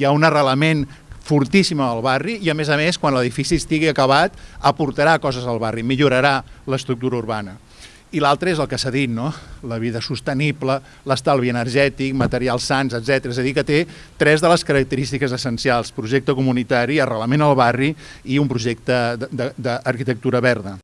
hi ha un arrelament fortíssima al barri i a més a més quan l'edifici estigui acabat aportarà coses al barri, millorarà l'estructura urbana. I l'altre és el que s'ha dit, no? la vida sostenible, l'estalvi energètic, materials sants, etc. És a dir, que té tres de les característiques essencials, projecte comunitari, arrelament al barri i un projecte d'arquitectura verda.